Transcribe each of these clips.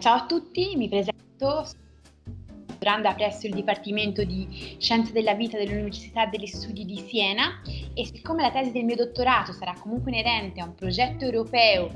Ciao a tutti, mi presento. Doranda presso il Dipartimento di Scienze della Vita dell'Università degli Studi di Siena e siccome la tesi del mio dottorato sarà comunque inerente a un progetto europeo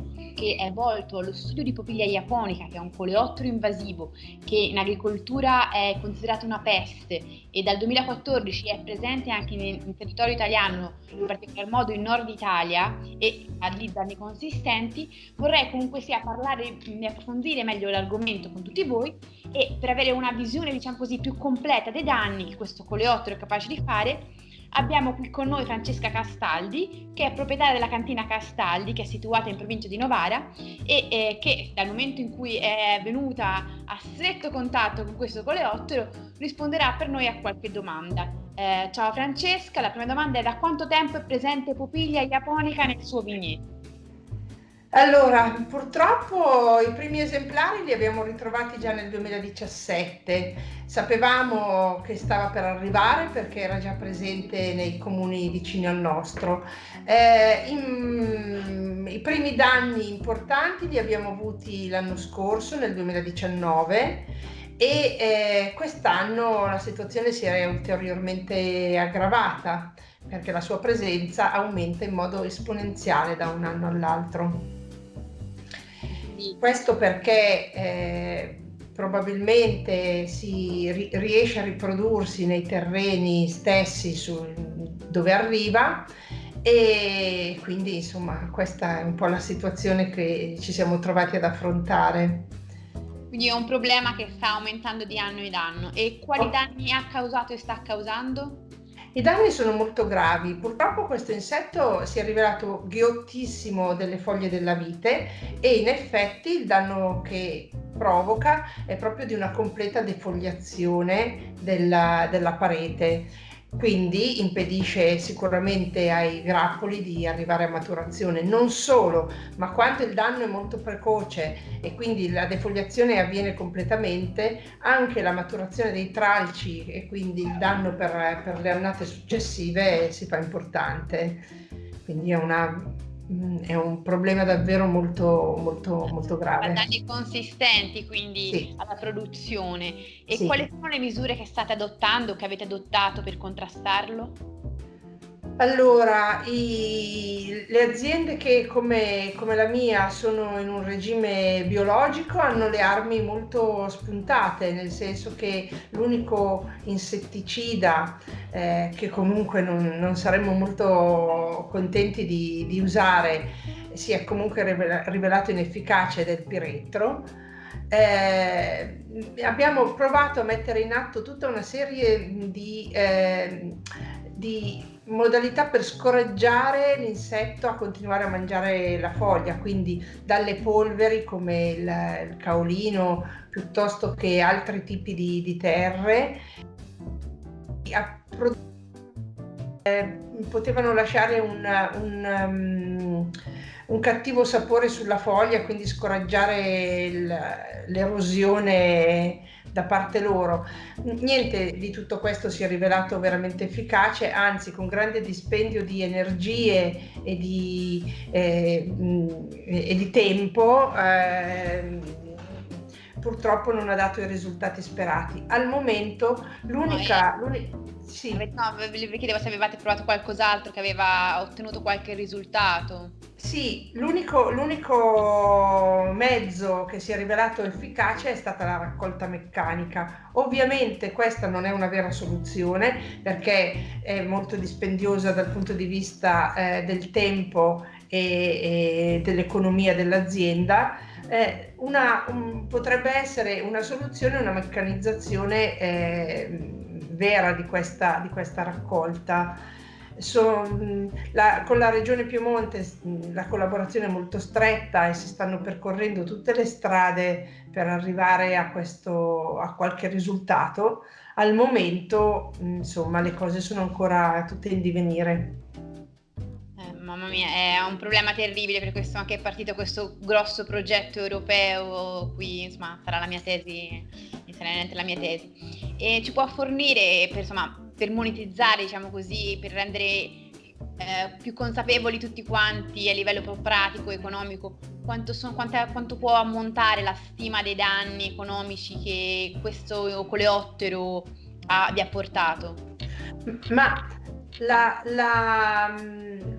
che è volto allo studio di popiglia japonica, che è un coleottero invasivo che in agricoltura è considerato una peste e dal 2014 è presente anche in, in territorio italiano, in particolar modo in nord Italia e ha lì danni consistenti, vorrei comunque sia parlare, approfondire meglio l'argomento con tutti voi e per avere una visione diciamo così più completa dei danni che questo coleottero è capace di fare Abbiamo qui con noi Francesca Castaldi, che è proprietaria della cantina Castaldi, che è situata in provincia di Novara e eh, che dal momento in cui è venuta a stretto contatto con questo coleottero risponderà per noi a qualche domanda. Eh, ciao Francesca, la prima domanda è da quanto tempo è presente Popiglia japonica nel suo vigneto? Allora, purtroppo i primi esemplari li abbiamo ritrovati già nel 2017. Sapevamo che stava per arrivare perché era già presente nei comuni vicini al nostro. Eh, in, I primi danni importanti li abbiamo avuti l'anno scorso, nel 2019, e eh, quest'anno la situazione si è ulteriormente aggravata perché la sua presenza aumenta in modo esponenziale da un anno all'altro. Questo perché eh, probabilmente si ri riesce a riprodursi nei terreni stessi dove arriva e quindi insomma questa è un po' la situazione che ci siamo trovati ad affrontare. Quindi è un problema che sta aumentando di anno in anno e quali oh. danni ha causato e sta causando? I danni sono molto gravi. Purtroppo questo insetto si è rivelato ghiottissimo delle foglie della vite e in effetti il danno che provoca è proprio di una completa defoliazione della, della parete quindi impedisce sicuramente ai grappoli di arrivare a maturazione. Non solo, ma quando il danno è molto precoce e quindi la defoliazione avviene completamente, anche la maturazione dei tralci e quindi il danno per, per le annate successive si fa importante. Quindi è una Mm, è un problema davvero molto, molto, molto grave. Danni consistenti quindi sì. alla produzione. E sì. quali sono le misure che state adottando, che avete adottato per contrastarlo? Allora, i, le aziende che come, come, la mia sono in un regime biologico hanno le armi molto spuntate, nel senso che l'unico insetticida eh, che comunque non, non, saremmo molto contenti di, di usare si è comunque rivelato inefficace del piretro. Eh, abbiamo provato a mettere in atto tutta una serie di, eh, di modalità per scoraggiare l'insetto a continuare a mangiare la foglia, quindi dalle polveri come il, il caolino piuttosto che altri tipi di, di terre. Eh, potevano lasciare un, un, um, un, cattivo sapore sulla foglia, quindi scoraggiare l'erosione da parte loro. Niente di tutto questo si è rivelato veramente efficace, anzi con grande dispendio di energie e di, eh, e di tempo. Eh, purtroppo non ha dato i risultati sperati. Al momento l'unica... Sì. No, vi chiedevo se avevate provato qualcos'altro che aveva ottenuto qualche risultato. Sì, l'unico, l'unico mezzo che si è rivelato efficace è stata la raccolta meccanica. Ovviamente questa non è una vera soluzione perché è molto dispendiosa dal punto di vista eh, del tempo e, e dell'economia dell'azienda. Eh, una, un, potrebbe essere una soluzione una meccanizzazione eh, vera di questa, di questa raccolta. So, la, con la Regione Piemonte la collaborazione è molto stretta e si stanno percorrendo tutte le strade per arrivare a, questo, a qualche risultato. Al momento, insomma, le cose sono ancora tutte in divenire. Mamma mia, è un problema terribile per questo anche è partito questo grosso progetto europeo qui, insomma, sarà la mia tesi, la mia tesi e ci può fornire per, insomma, per monetizzare, diciamo così, per rendere eh, più consapevoli tutti quanti a livello pratico, economico, quanto, son, quanta, quanto, può ammontare la stima dei danni economici che questo coleottero ha, vi ha portato? Ma la, la,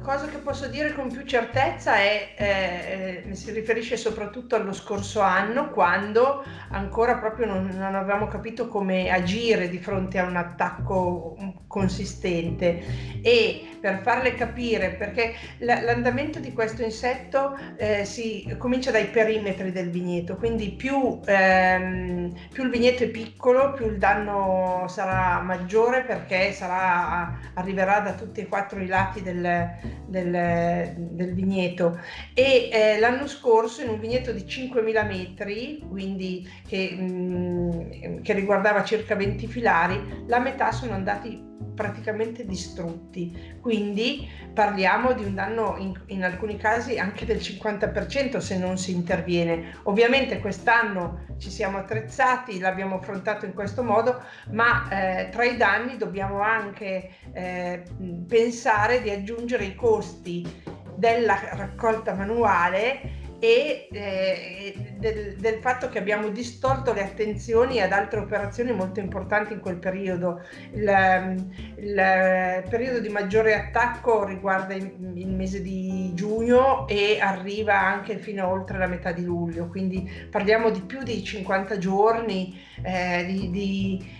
cosa che posso dire con più certezza è, eh, eh, si riferisce soprattutto allo scorso anno, quando ancora proprio non, non, avevamo capito come agire di fronte a un attacco consistente. E per farle capire, perché l'andamento di questo insetto eh, si comincia dai perimetri del vigneto, quindi più, ehm, più, il vigneto è piccolo, più il danno sarà maggiore perché sarà, arriverà da tutti e quattro i lati del, del, del vigneto. E eh, l'anno scorso in un vigneto di 5.000 metri, quindi che, mh, mm, che riguardava circa 20 filari, la metà sono andati praticamente distrutti. Quindi parliamo di un danno in, in, alcuni casi anche del 50% se non si interviene. Ovviamente quest'anno ci siamo attrezzati, l'abbiamo affrontato in questo modo, ma eh, tra i danni dobbiamo anche eh, pensare di aggiungere i costi della raccolta manuale e eh, del, del, fatto che abbiamo distolto le attenzioni ad altre operazioni molto importanti in quel periodo. Il, il periodo di maggiore attacco riguarda il, il, mese di giugno e arriva anche fino a oltre la metà di luglio, quindi parliamo di più di 50 giorni eh, di, di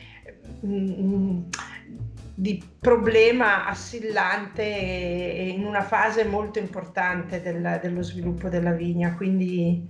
mm, di problema assillante in una fase molto importante del, dello sviluppo della vigna. Quindi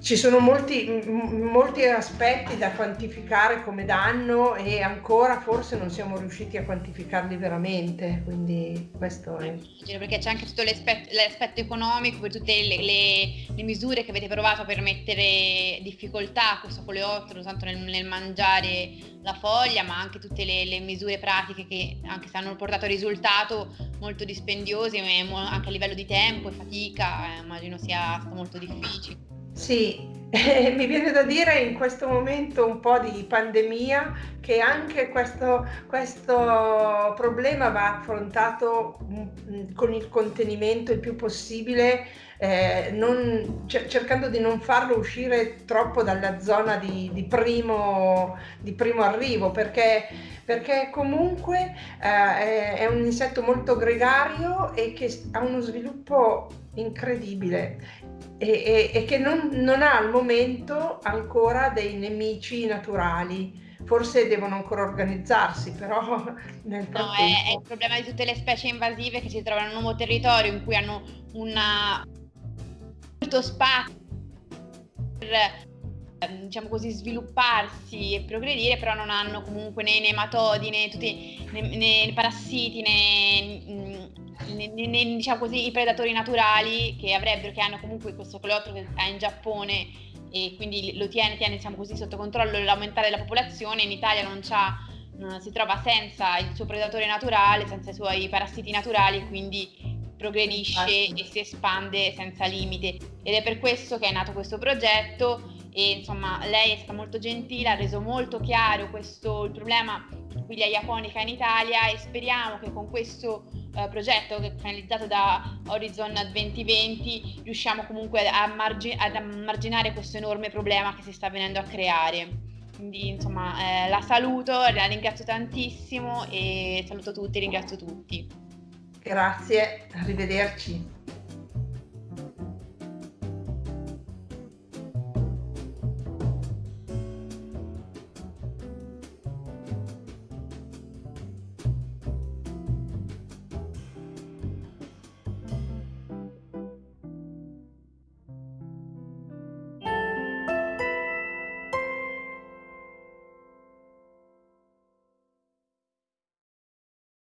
ci sono molti, molti, aspetti da quantificare come danno e ancora forse non siamo riusciti a quantificarli veramente, quindi questo è... Perché c'è anche tutto l'aspetto, l'aspetto economico, per tutte le, le, le, misure che avete provato per mettere difficoltà a questo coleottero, tanto nel, nel, mangiare la foglia, ma anche tutte le, le, misure pratiche che anche se hanno portato risultato molto dispendiose, anche a livello di tempo e fatica, eh, immagino sia stato molto difficile. Sì, eh, mi viene da dire in questo momento un po' di pandemia che anche questo, questo problema va affrontato mm, con il contenimento il più possibile, eh, non, cercando di non farlo uscire troppo dalla zona di, di, primo, di primo, arrivo, perché, perché comunque eh, è, è un insetto molto gregario e che ha uno sviluppo incredibile e, e, e che non, non ha al momento ancora dei nemici naturali forse devono ancora organizzarsi, però nel frattempo... No, è, è, il problema di tutte le specie invasive che si trovano in un nuovo territorio in cui hanno una... molto spazio per ehm, diciamo così svilupparsi e progredire però non hanno comunque né nematodi né tutti né, né parassiti né nei, nei, diciamo così, i predatori naturali che avrebbero, che hanno comunque questo coleottero che è in Giappone e quindi lo tiene, tiene diciamo così, sotto controllo l'aumentare della popolazione, in Italia non c'ha, si trova senza il suo predatore naturale, senza i suoi parassiti naturali, quindi progredisce e si espande senza limite. Ed è per questo che è nato questo progetto e insomma lei è stata molto gentile, ha reso molto chiaro questo, il problema Piglia Japonica in Italia e speriamo che con questo uh, progetto finalizzato da Horizon 2020 riusciamo comunque a margi- ad marginare questo enorme problema che si sta venendo a creare. Quindi insomma eh, la saluto, la ringrazio tantissimo e saluto tutti, ringrazio tutti. Grazie, arrivederci.